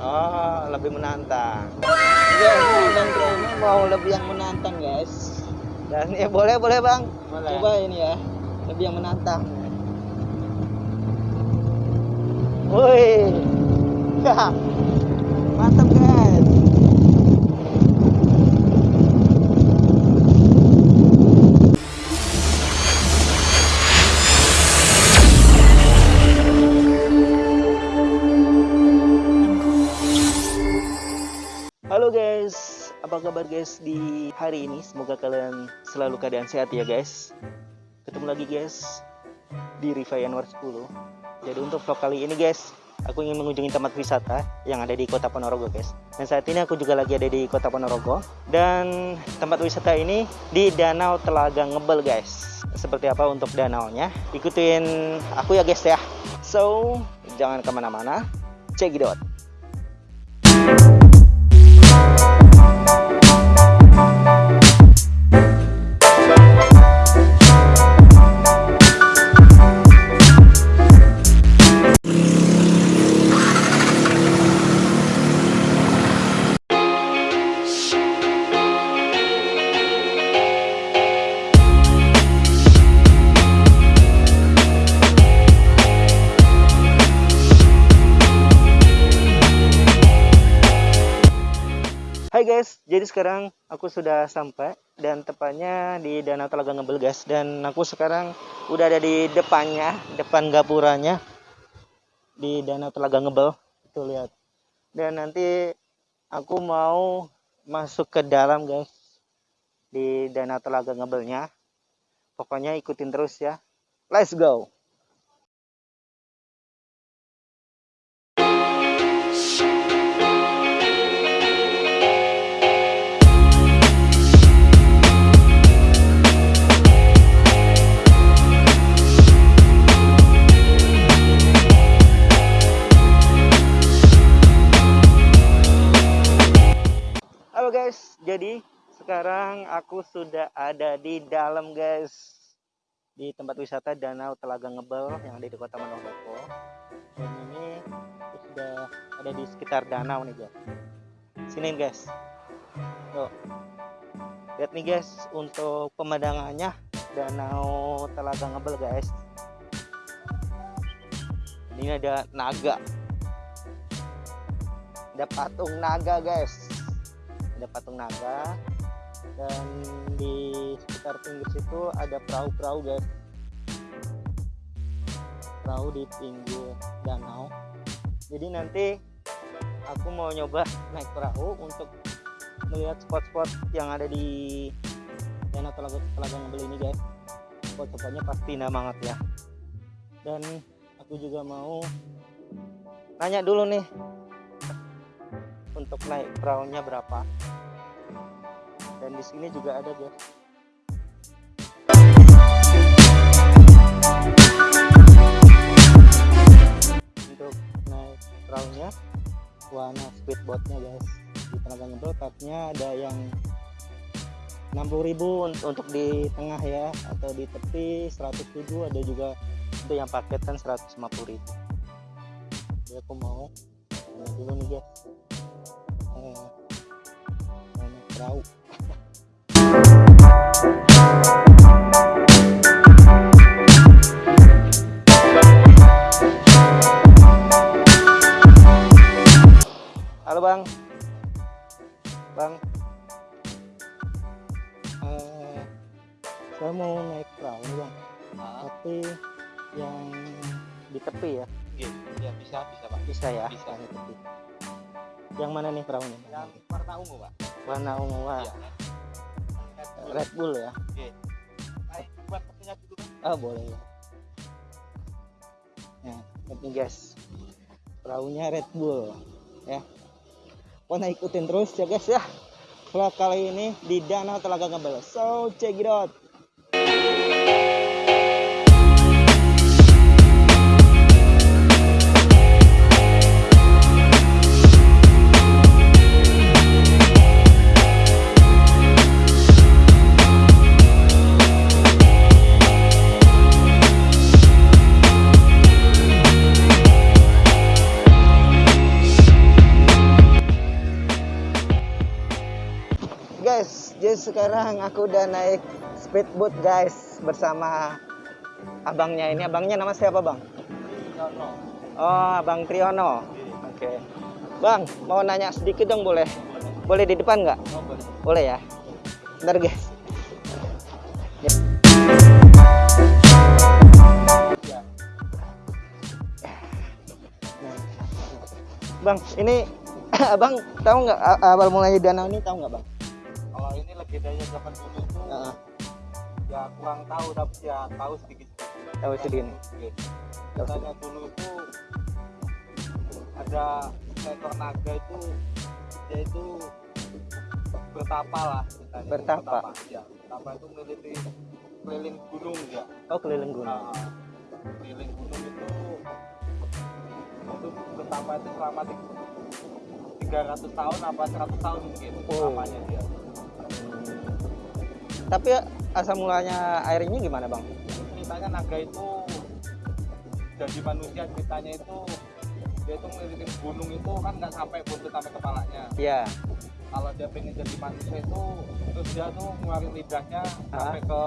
Oh, lebih menantang. Ya, dan kayaknya mau lebih yang menantang, guys. Dan ya boleh, boleh, Bang. Boleh. Coba ini ya. Lebih yang menantang. Woi. kabar guys di hari ini? Semoga kalian selalu keadaan sehat ya guys. Ketemu lagi guys di Riva Anwar 10. Jadi untuk vlog kali ini guys, aku ingin mengunjungi tempat wisata yang ada di Kota Ponorogo guys. Dan saat ini aku juga lagi ada di Kota Ponorogo dan tempat wisata ini di Danau Telaga Ngebel guys. Seperti apa untuk danaunya? Ikutin aku ya guys ya. So, jangan ke mana-mana. Check it out. Jadi sekarang aku sudah sampai dan tepatnya di Danau Telaga Ngebel guys dan aku sekarang udah ada di depannya, depan gapuranya di Danau Telaga Ngebel. Tuh lihat. Dan nanti aku mau masuk ke dalam guys di Danau Telaga Ngebelnya. Pokoknya ikutin terus ya. Let's go. Jadi sekarang aku sudah ada di dalam guys di tempat wisata Danau Telaga Ngebel yang ada di Kota Ponorogo. Dan ini sudah ada di sekitar danau nih guys. Sini guys. Tuh. Lihat nih guys untuk pemandangannya Danau Telaga Ngebel guys. Ini ada naga. Ada patung naga guys ada patung naga dan di sekitar pinggir situ ada perahu-perahu guys. Perahu di pinggir danau. Jadi nanti aku mau nyoba naik perahu untuk melihat spot-spot yang ada di danau telaga telaga ngebel ini guys. Spot-spotnya pasti indah banget ya. Dan aku juga mau nanya dulu nih untuk naik perahunya berapa. Dan di sini juga ada guys untuk naik perahunya warna speedboatnya guys. Di tenaga ngebel katanya ada yang 60.000 untuk di tengah ya atau di tepi 100.000 ada juga untuk yang paketan 150.000 jadi aku mau nanya dulu nih guys perahu Halo bang, bang, Eh, saya mau naik perahu bang, tapi yang di tepi ya, ya bisa bisa pak bisa ya? Bisa. di tepi. Yang mana nih perahunya? Yang warna ungu pak Warna ungu wah, iya Red Bull ya? baik buat mesinnya dulu Pak. Ah boleh ya. Nah, nih guys, perahunya Red Bull ya. Pokoknya ikutin terus ya guys ya. Vlog kali ini di Danau Telaga Ngebel. So check it out. Jadi sekarang aku udah naik speedboat guys bersama abangnya ini. Abangnya nama siapa bang? Yono. Oh, Abang Triyono. Oke. Bang, mau nanya sedikit dong boleh? Boleh di depan nggak? Oh, boleh. Boleh ya. Bentar guys. Ya. Bang, ini abang tahu nggak awal mulanya danau ini tahu nggak bang? Zaman dulu tuh Heeh. ya kurang tahu tapi ya tahu sedikit. Tahu sedikit. Katanya dulu itu ada seekor naga itu dia itu bertapa lah ceritanya. Bertapa? ya bertapa itu meliti keliling gunung ya Oh keliling gunung. nah, keliling gunung itu itu bertapa itu selama ti- 300 tahun apa 100 tahun mungkin Oh. lamanya dia Tapi asal mulanya air ini gimana bang? ceritanya naga itu jadi manusia ceritanya itu dia itu ngeliling gunung itu kan nggak sampai buntut sampai kepalanya Iya. kalau dia pengen jadi manusia itu terus dia tuh ngeluarin lidahnya Ah. sampai ke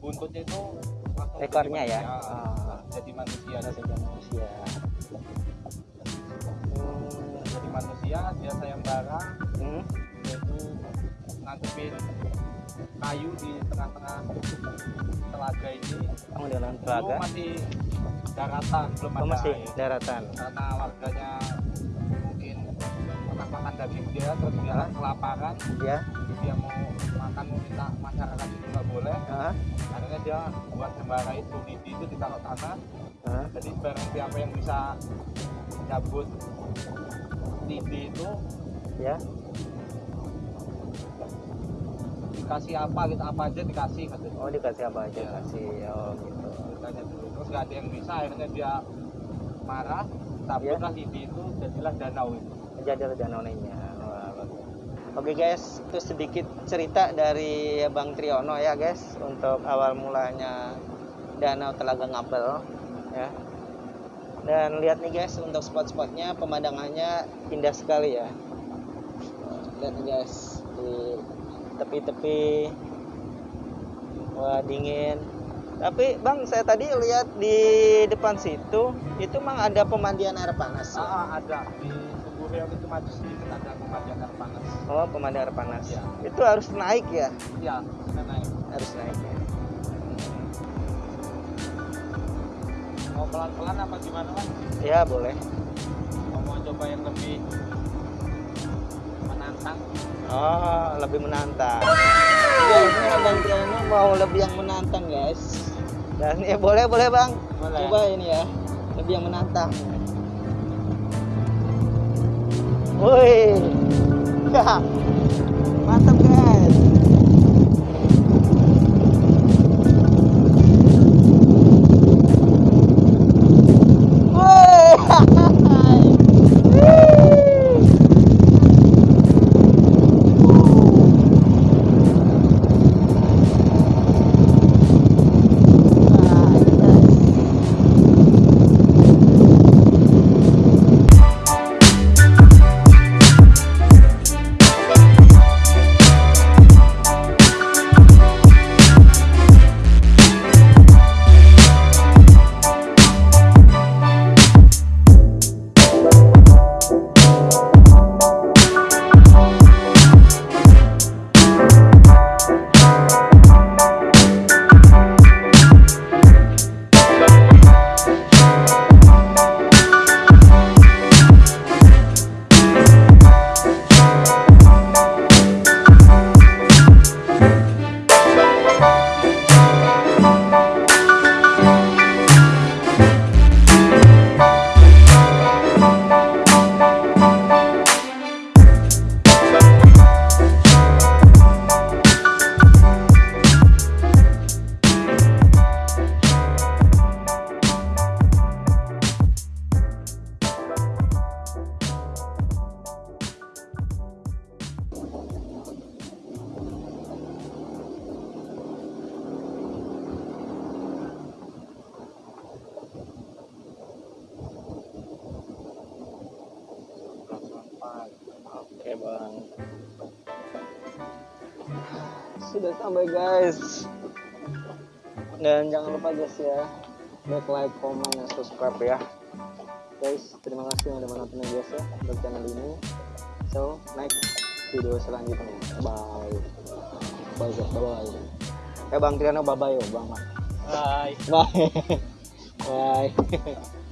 buntutnya itu langsung jadi Ekornya ya? Ah. jadi manusia saja manusia. Hmm. jadi manusia dia sayembara Hmm. Ngadepin kayu di tengah-tengah telaga ini Kamu dengan dulu telaga? masih daratan belum Oh, ada masih air. daratan. karena warganya mungkin pernah makan daging dia terus dia Ah. kelaparan Ya. dia mau makan mau minta masyarakat itu nggak boleh Ah. akhirnya dia buat sembara itu lidi itu ditaruh tanah Ah. jadi barang siapa yang bisa cabut lidi itu Ya. Dikasih apa gitu apa aja dikasih katanya Oh dikasih apa aja? Kasih. Oh gitu. ceritanya dulu terus nggak ada yang bisa akhirnya dia marah cabutlah lidi itu jadilah danau itu Jadi danau bagus. Oke guys, itu sedikit cerita dari Bang Triyono ya guys untuk awal mulanya Danau Telaga Ngapel ya. Dan lihat nih guys untuk spot-spotnya pemandangannya indah sekali ya. Lihat nih guys di tepi-tepi wah dingin. Tapi Bang saya tadi lihat di depan situ itu mang ada pemandian air panas. ya? ah, ada di Tugu Reog itu maju sedikit ada pemandian air panas Oh, pemandian air panas. Iya. Itu harus naik ya? iya naik Harus naik ya. mau pelan-pelan apa gimana mas Ya, boleh. mau coba yang lebih menantang Oh, lebih menantang. Ya, ini Abang Triano mau lebih yang menantang, guys. Dan ya boleh, boleh, Bang. Boleh. Coba ini ya. Lebih yang menantang. Woi. Bang. sudah sampai guys. Dan jangan lupa guys ya like like comment dan subscribe ya. Guys terima kasih yang udah menonton guys ya untuk channel ini. So next video selanjutnya. Bye. Bye guys. Bye bye eh bang Triano bye bye ya bang. Bye. bye. Bye